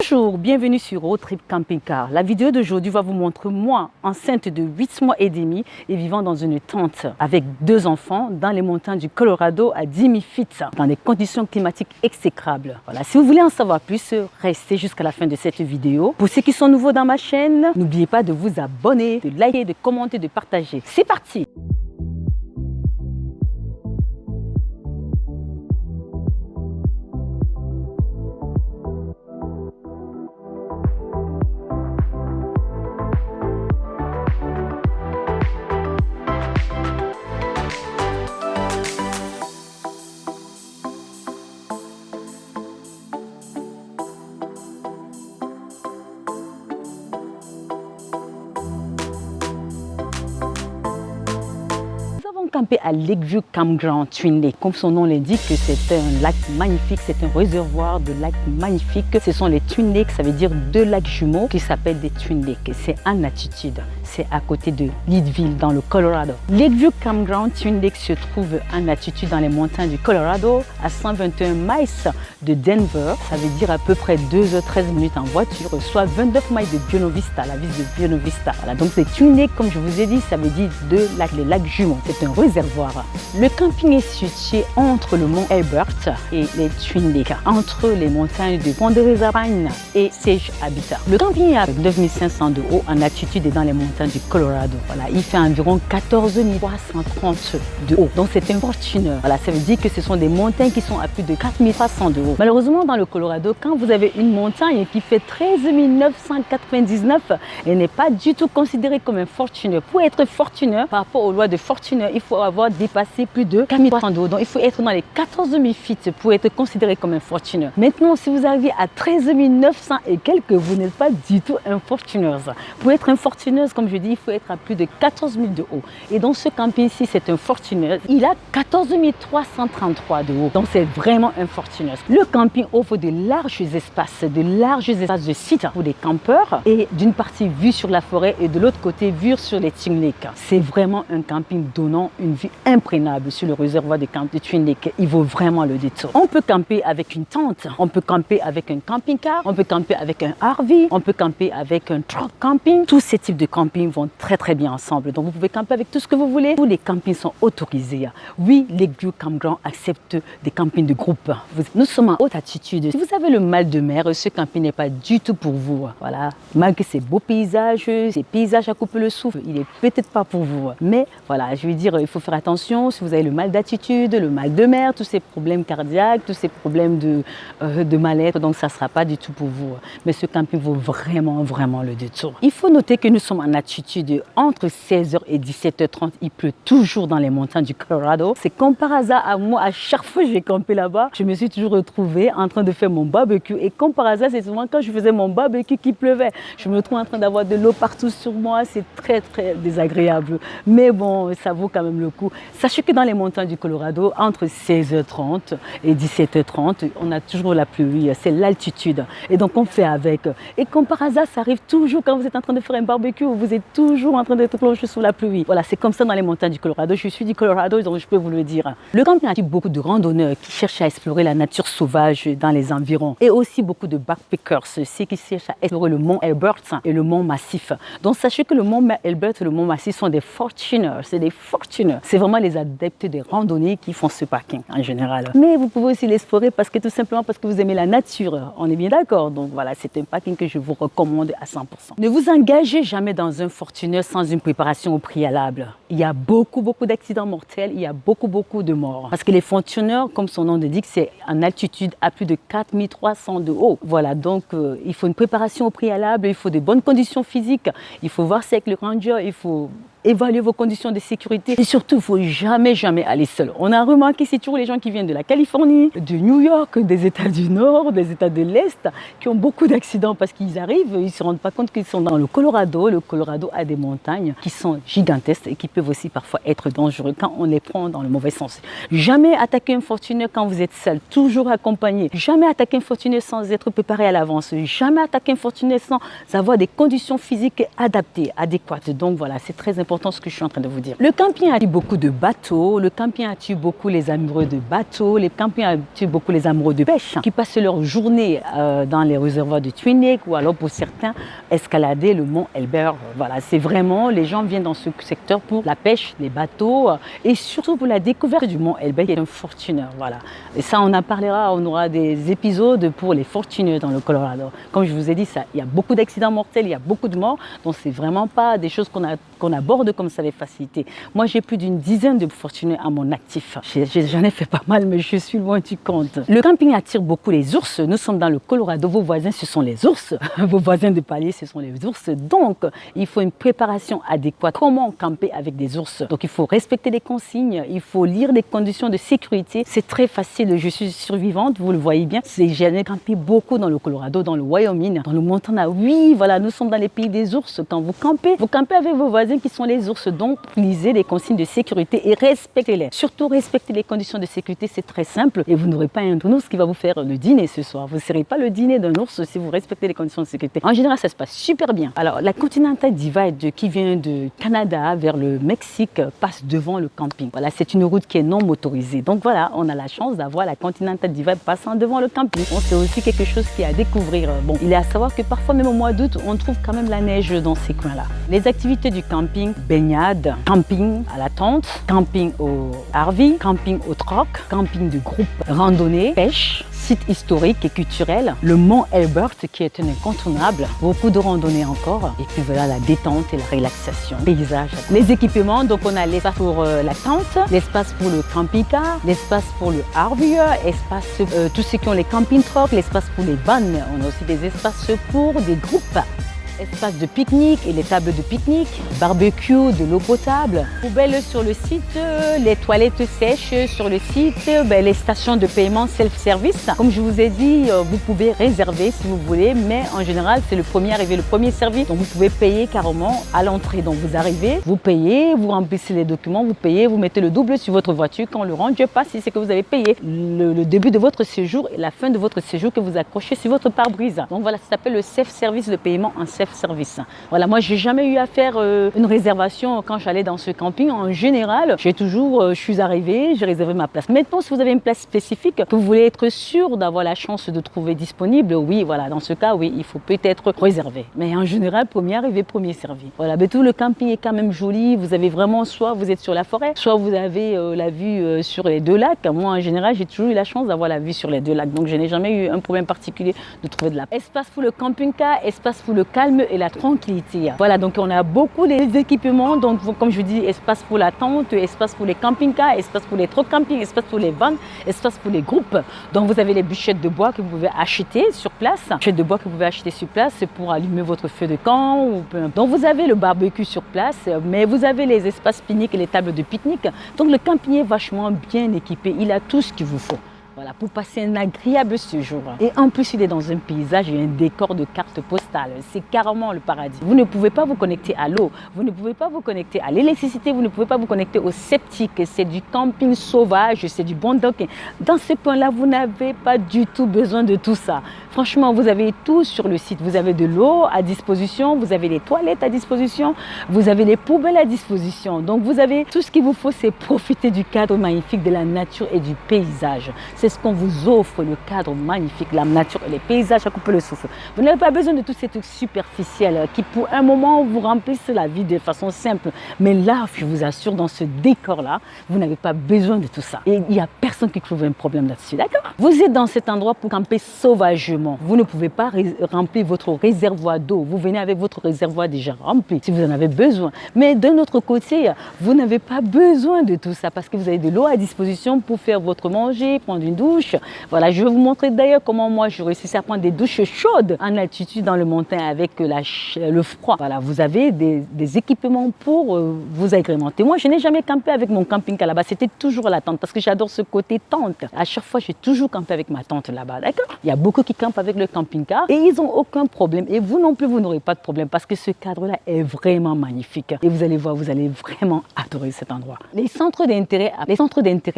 Bonjour, bienvenue sur Road Trip Camping Car. La vidéo d'aujourd'hui va vous montrer moi, enceinte de 8 mois et demi et vivant dans une tente avec deux enfants dans les montagnes du Colorado à 10 000 feet dans des conditions climatiques exécrables. Voilà, si vous voulez en savoir plus, restez jusqu'à la fin de cette vidéo. Pour ceux qui sont nouveaux dans ma chaîne, n'oubliez pas de vous abonner, de liker, de commenter, de partager. C'est parti camper à Lakeview Campground Twin Lake. Comme son nom l'indique, c'est un lac magnifique, c'est un réservoir de lacs magnifiques. Ce sont les Twin Lakes, ça veut dire deux lacs jumeaux qui s'appellent des Twin Lakes. C'est en altitude. C'est à côté de Leadville, dans le Colorado. Lakeview Campground Twin Lake se trouve en altitude dans les montagnes du Colorado, à 121 miles de Denver. Ça veut dire à peu près 2h13 minutes en voiture, soit 29 miles de Buena Vista, la ville de Buena. Voilà, donc c'est Twin Lake, comme je vous ai dit, ça veut dire deux lacs, les lacs jumeaux. C'est un réservoir. Le camping est situé entre le mont Herbert et les Twin Lakes, entre les montagnes de Ponderosa Pine et Sage Habitat. Le camping est à 9500 de haut en altitude et dans les montagnes du Colorado. Voilà, il fait environ 14 330 de haut. Donc c'est un fortune. Voilà, ça veut dire que ce sont des montagnes qui sont à plus de 4300 de haut. Malheureusement, dans le Colorado, quand vous avez une montagne qui fait 13 999, elle n'est pas du tout considérée comme un fortuneux. Pour être fortuneux, par rapport aux lois de fortuneux, il faut avoir dépassé plus de 4300 de haut. Donc il faut être dans les 14 000 feet pour être considéré comme un fortuneux. Maintenant, si vous arrivez à 13 900 et quelques, vous n'êtes pas du tout un fortuneuse. Pour être un fortuneuse, comme je dis, il faut être à plus de 14 000 de haut. Et dans ce camping-ci, c'est un fortuneuse. Il a 14 333 de haut. Donc c'est vraiment un fortuneuse. Le camping offre de larges espaces, de larges espaces de site pour les campeurs et d'une partie vue sur la forêt et de l'autre côté vue sur les Lakes. C'est vraiment un camping donnant une vue imprénable sur le réservoir de, camp de Twin Lakes. Il vaut vraiment le détour. On peut camper avec une tente, on peut camper avec un camping-car, on peut camper avec un RV, on peut camper avec un truck camping. Tous ces types de camping vont très très bien ensemble. Donc vous pouvez camper avec tout ce que vous voulez. Tous les campings sont autorisés. Oui, les View Campground acceptent des campings de groupe. Nous sommes en haute altitude. Si vous avez le mal de mer, ce camping n'est pas du tout pour vous. Voilà. Malgré ces beaux paysages, ces paysages à couper le souffle, il est peut-être pas pour vous. Mais voilà, je veux dire, il faut faire attention si vous avez le mal d'attitude, le mal de mer, tous ces problèmes cardiaques, tous ces problèmes de, euh, mal-être. Donc ça ne sera pas du tout pour vous. Mais ce camping vaut vraiment, vraiment le détour. Il faut noter que nous sommes en altitude entre 16h et 17h30. Il pleut toujours dans les montagnes du Colorado. C'est comme par hasard à moi, à chaque fois que j'ai campé là-bas, je me suis toujours retrouvée en train de faire mon barbecue. Et comme par hasard, c'est souvent quand je faisais mon barbecue qu'il pleuvait. Je me trouve en train d'avoir de l'eau partout sur moi. C'est très, très désagréable. Mais bon, ça vaut quand même le Sachez que dans les montagnes du Colorado, entre 16h30 et 17h30, on a toujours la pluie. C'est l'altitude. Et donc, on fait avec. Et comme par hasard, ça arrive toujours quand vous êtes en train de faire un barbecue, vous êtes toujours en train d'être plongé sous la pluie. Voilà, c'est comme ça dans les montagnes du Colorado. Je suis du Colorado, donc je peux vous le dire. Le camping attire beaucoup de randonneurs qui cherchent à explorer la nature sauvage dans les environs. Et aussi beaucoup de backpackers, ceux qui cherchent à explorer le mont Elbert et le mont Massif. Donc sachez que le mont Elbert et le mont Massif sont des fortuners. C'est des fortuners. C'est vraiment les adeptes des randonnées qui font ce parking en général. Mais vous pouvez aussi l'explorer parce que tout simplement parce que vous aimez la nature. On est bien d'accord. Donc voilà, c'est un parking que je vous recommande à 100%. Ne vous engagez jamais dans un fortuner sans une préparation au préalable. Il y a beaucoup, beaucoup d'accidents mortels. Il y a beaucoup, beaucoup de morts. Parce que les fortuners, comme son nom l'indique, c'est en altitude à plus de 4300 de haut. Voilà, donc euh, il faut une préparation au préalable. Il faut de bonnes conditions physiques. Il faut voir ça avec le ranger. Il faut évaluer vos conditions de sécurité. Et surtout, il ne faut jamais, jamais aller seul. On a remarqué, c'est toujours les gens qui viennent de la Californie, de New York, des États du Nord, des États de l'Est, qui ont beaucoup d'accidents parce qu'ils arrivent, ils ne se rendent pas compte qu'ils sont dans le Colorado. Le Colorado a des montagnes qui sont gigantesques et qui peuvent aussi parfois être dangereux quand on les prend dans le mauvais sens. Jamais attaquer un fortuné quand vous êtes seul, toujours accompagné. Jamais attaquer un fortuné sans être préparé à l'avance. Jamais attaquer un fortuné sans avoir des conditions physiques adaptées, adéquates. Donc voilà, c'est très important important ce que je suis en train de vous dire. Le camping attire beaucoup de bateaux, le camping attire beaucoup les amoureux de bateaux, le camping attire beaucoup les amoureux de pêche qui passent leur journée euh, dans les réservoirs de Twin ou alors pour certains escalader le mont Elbert. Voilà, c'est vraiment, les gens viennent dans ce secteur pour la pêche, les bateaux et surtout pour la découverte du mont Elbert qui est un fortuneur. Voilà. Et ça, on en parlera, on aura des épisodes pour les fortuneux dans le Colorado. Comme je vous ai dit, ça, il y a beaucoup d'accidents mortels, il y a beaucoup de morts, donc c'est vraiment pas des choses qu'on aborde comme ça avec facilité. Moi, j'ai plus d'une dizaine de fortunés à mon actif. J'en ai, fait pas mal, mais je suis loin du compte. Le camping attire beaucoup les ours. Nous sommes dans le Colorado. Vos voisins, ce sont les ours. Vos voisins de palier, ce sont les ours. Donc, il faut une préparation adéquate. Comment camper avec des ours? Donc, il faut respecter les consignes. Il faut lire les conditions de sécurité. C'est très facile. Je suis survivante, vous le voyez bien. J'ai campé beaucoup dans le Colorado, dans le Wyoming, dans le Montana. Oui, voilà, nous sommes dans les pays des ours. Quand vous campez, vous campez avec vos voisins qui sont les ours. Donc, lisez les consignes de sécurité et respectez-les. Surtout, respectez les conditions de sécurité. C'est très simple. Et vous n'aurez pas un ours qui va vous faire le dîner ce soir. Vous ne serez pas le dîner d'un ours si vous respectez les conditions de sécurité. En général, ça se passe super bien. Alors, la Continental Divide qui vient de Canada vers le Mexique passe devant le camping. Voilà, c'est une route qui est non motorisée. Donc voilà, on a la chance d'avoir la Continental Divide passant devant le camping. c'est aussi quelque chose qui est à découvrir. Bon, il est à savoir que parfois, même au mois d'août, on trouve quand même la neige dans ces coins-là. Les activités du camping, baignade, camping à la tente, camping au RV, camping au troc, camping de groupe, randonnée, pêche, site historique et culturel, le mont Elbert qui est un incontournable, beaucoup de randonnées encore, et puis voilà la détente et la relaxation, paysage. Les équipements, donc on a l'espace pour euh, la tente, l'espace pour le camping-car, l'espace pour le RV, espace euh, tous ceux qui ont les camping trucks, l'espace pour les vannes, on a aussi des espaces pour des groupes espace de pique-nique et les tables de pique-nique, barbecue, de l'eau potable, poubelles sur le site, les toilettes sèches sur le site, ben, les stations de paiement self-service. Comme je vous ai dit, euh, vous pouvez réserver si vous voulez, mais en général, c'est le premier arrivé, le premier servi. Donc vous pouvez payer carrément à l'entrée. Donc vous arrivez, vous payez, vous remplissez les documents, vous payez, vous mettez le double sur votre voiture. Quand le ranger passe, c'est que vous avez payé. Le, début de votre séjour et la fin de votre séjour que vous accrochez sur votre pare-brise. Donc voilà, ça s'appelle le self-service de paiement en self service. Voilà, moi, j'ai jamais eu à faire euh, une réservation quand j'allais dans ce camping. En général, j'ai toujours, euh, je suis arrivée, j'ai réservé ma place. Maintenant, si vous avez une place spécifique, que vous voulez être sûr d'avoir la chance de trouver disponible, oui, voilà, dans ce cas, oui, il faut peut-être réserver. Mais en général, premier arrivé, premier servi. Voilà, mais tout le camping est quand même joli. Vous avez vraiment, soit vous êtes sur la forêt, soit vous avez euh, la vue sur les deux lacs. Moi, en général, j'ai toujours eu la chance d'avoir la vue sur les deux lacs. Donc, je n'ai jamais eu un problème particulier de trouver de la place. Espace pour le camping-car, espace pour le calme et la tranquillité. Voilà, donc on a beaucoup d'équipements, donc comme je vous dis, espace pour la tente, espace pour les camping-cars, espace pour les trucks camping, espace pour les vannes, espace pour les groupes. Donc vous avez les bûchettes de bois que vous pouvez acheter sur place, bûchettes de bois que vous pouvez acheter sur place pour allumer votre feu de camp. Donc vous avez le barbecue sur place, mais vous avez les espaces pique-nique et les tables de pique-nique. Donc le camping est vachement bien équipé, il a tout ce qu'il vous faut. Voilà, pour passer un agréable séjour. Et en plus, il est dans un paysage et un décor de carte postale. C'est carrément le paradis. Vous ne pouvez pas vous connecter à l'eau, vous ne pouvez pas vous connecter à l'électricité, vous ne pouvez pas vous connecter au sceptique. C'est du camping sauvage, c'est du bon docking. Dans ce point-là, vous n'avez pas du tout besoin de tout ça. Franchement, vous avez tout sur le site. Vous avez de l'eau à disposition, vous avez les toilettes à disposition, vous avez les poubelles à disposition. Donc, vous avez tout ce qu'il vous faut, c'est profiter du cadre magnifique de la nature et du paysage. C'est ce qu'on vous offre, le cadre magnifique, la nature, les paysages à couper le souffle. Vous n'avez pas besoin de tous ces trucs superficiels qui pour un moment vous remplissent la vie de façon simple. Mais là, je vous assure, dans ce décor-là, vous n'avez pas besoin de tout ça. Et il n'y a personne qui trouve un problème là-dessus, d'accord? Vous êtes dans cet endroit pour camper sauvagement. Vous ne pouvez pas remplir votre réservoir d'eau. Vous venez avec votre réservoir déjà rempli, si vous en avez besoin. Mais d'un autre côté, vous n'avez pas besoin de tout ça parce que vous avez de l'eau à disposition pour faire votre manger, prendre une douche. Voilà, je vais vous montrer d'ailleurs comment moi je réussis à prendre des douches chaudes en altitude dans le montagne avec le froid. Voilà, vous avez des, équipements pour euh, vous agrémenter. Moi, je n'ai jamais campé avec mon camping à là-bas. C'était toujours la tente parce que j'adore ce côté tente. À chaque fois, j'ai toujours campé avec ma tente là-bas, d'accord? Il y a beaucoup qui campent avec le camping-car et ils n'ont aucun problème. Et vous non plus, vous n'aurez pas de problème parce que ce cadre-là est vraiment magnifique. Et vous allez voir, vous allez vraiment adorer cet endroit. Les centres d'intérêt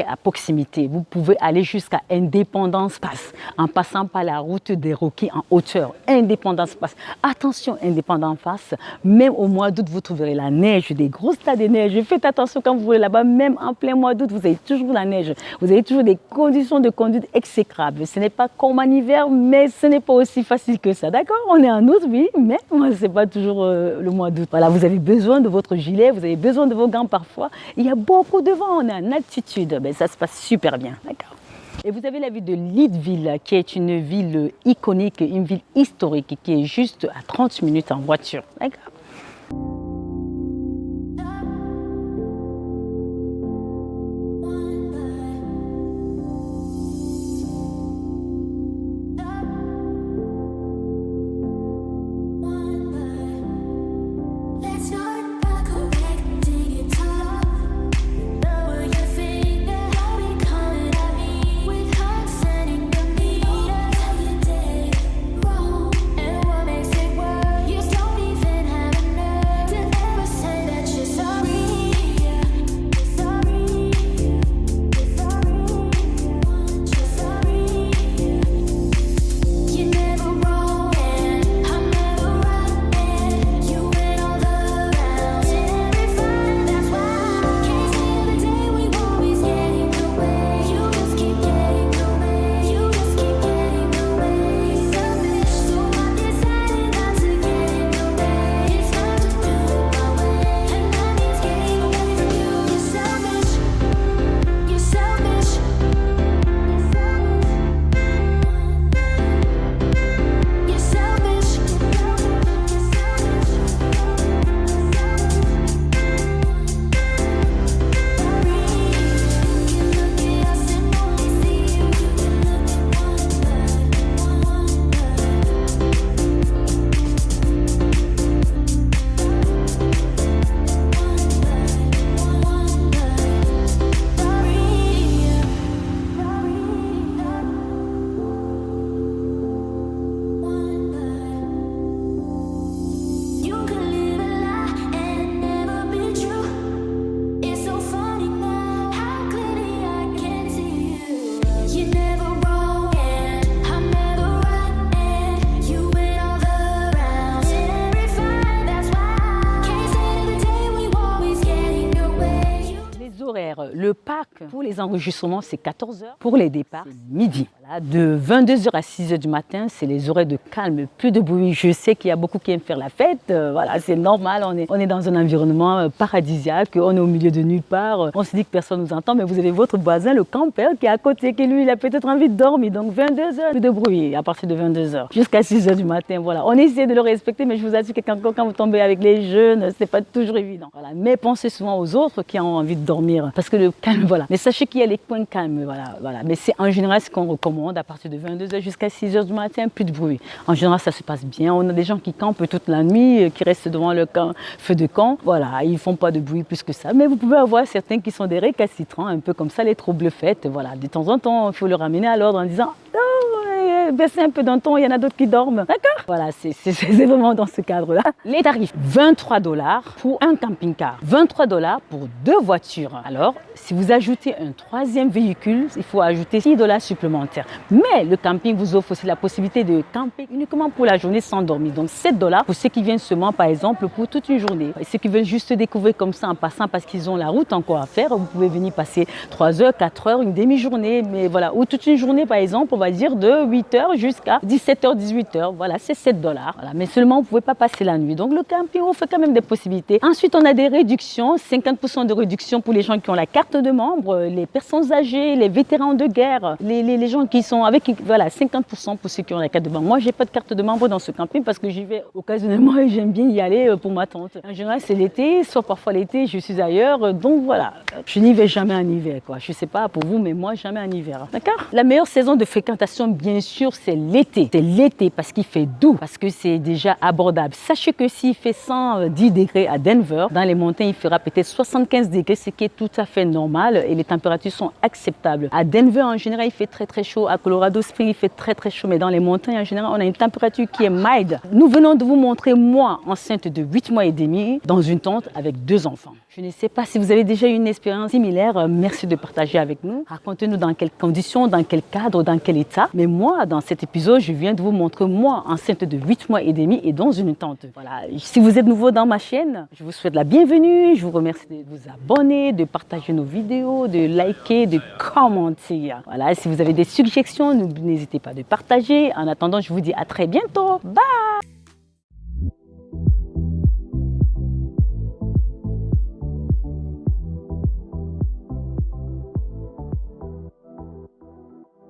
à proximité, vous pouvez aller jusqu'à jusqu'à Indépendance Pass, en passant par la route des Rockies en hauteur. Indépendance Pass. Attention, Indépendance Pass, même au mois d'août, vous trouverez la neige, des grosses tas de neige. Faites attention quand vous voulez là-bas, même en plein mois d'août, vous avez toujours la neige. Vous avez toujours des conditions de conduite exécrables. Ce n'est pas comme en hiver, mais ce n'est pas aussi facile que ça. D'accord? On est en août, oui, mais ce n'est pas toujours euh, le mois d'août. Voilà, vous avez besoin de votre gilet, vous avez besoin de vos gants parfois. Il y a beaucoup de vent, on est en altitude. Mais ben, ça se passe super bien. D'accord? Et vous avez la ville de Leadville, qui est une ville iconique, une ville historique, qui est juste à 30 minutes en voiture. D'accord toujours le parc pour les enregistrements, c'est 14h. Pour les départs, midi. de 22h à 6h du matin, c'est les horaires de calme, plus de bruit. Je sais qu'il y a beaucoup qui aiment faire la fête. Euh, voilà, c'est normal. On est, on est dans un environnement euh, paradisiaque. On est au milieu de nulle part. On se dit que personne ne nous entend, mais vous avez votre voisin, le campeur, qui est à côté, qui lui, il a peut-être envie de dormir. Donc 22h, plus de bruit à partir de 22h jusqu'à 6h du matin. Voilà. On essaie de le respecter, mais je vous assure que quand, quand vous tombez avec les jeunes, c'est pas toujours évident. Voilà. Mais pensez souvent aux autres qui ont envie de dormir. Parce que le calme, voilà. Mais sachez qu'il y a les coins calmes, voilà. voilà. Mais c'est en général ce qu'on recommande à partir de 22h jusqu'à 6h du matin, plus de bruit. En général, ça se passe bien. On a des gens qui campent toute la nuit, euh, qui restent devant le feu de camp. Voilà, ils font pas de bruit plus que ça. Mais vous pouvez avoir certains qui sont des récalcitrants, un peu comme ça, les troubles fêtes. Voilà, de temps en temps, il faut le ramener à l'ordre en disant baisser un peu d'un ton, il y en a d'autres qui dorment. D'accord Voilà, c'est vraiment dans ce cadre-là. Les tarifs, 23 dollars pour un camping-car, 23 dollars pour deux voitures. Alors, si vous ajoutez un troisième véhicule, il faut ajouter 6 dollars supplémentaires. Mais le camping vous offre aussi la possibilité de camper uniquement pour la journée sans dormir. Donc 7 dollars pour ceux qui viennent seulement, par exemple, pour toute une journée. Et ceux qui veulent juste découvrir comme ça en passant parce qu'ils ont la route encore à faire, vous pouvez venir passer 3 heures, 4 heures, une demi-journée, mais voilà, ou toute une journée par exemple, on va dire de 8 heures jusqu'à 17h, 18h. Voilà, c'est 7 dollars. Voilà, mais seulement, vous ne pouvez pas passer la nuit. Donc, le camping offre quand même des possibilités. Ensuite, on a des réductions, 50% de réduction pour les gens qui ont la carte de membre, les personnes âgées, les vétérans de guerre, les, les, gens qui sont avec, voilà, 50% pour ceux qui ont la carte de membre. Moi, j'ai pas de carte de membre dans ce camping parce que j'y vais occasionnellement et j'aime bien y aller euh, pour ma tante. En général, c'est l'été, soit parfois l'été, je suis ailleurs. Donc, voilà, je n'y vais jamais en hiver, quoi. Je sais pas pour vous, mais moi, jamais en hiver. D'accord? La meilleure saison de fréquentation, bien sûr, c'est l'été. C'est l'été parce qu'il fait doux, parce que c'est déjà abordable. Sachez que s'il fait 110 degrés à Denver, dans les montagnes, il fera peut-être 75 degrés, ce qui est tout à fait normal et les températures sont acceptables. À Denver, en général, il fait très très chaud. À Colorado Springs, il fait très très chaud, mais dans les montagnes, en général, on a une température qui est mild. Nous venons de vous montrer moi, enceinte de 8 mois et demi, dans une tente avec deux enfants. Je ne sais pas si vous avez déjà eu une expérience similaire. Euh, merci de partager avec nous. Racontez-nous dans quelles conditions, dans quel cadre, dans quel état. Mais moi, dans cet épisode, je viens de vous montrer moi, enceinte de 8 mois et demi et dans une tente. Voilà. Si vous êtes nouveau dans ma chaîne, je vous souhaite la bienvenue. Je vous remercie de vous abonner, de partager nos vidéos, de liker, de commenter. Voilà. Si vous avez des suggestions, n'hésitez pas de partager. En attendant, je vous dis à très bientôt. Bye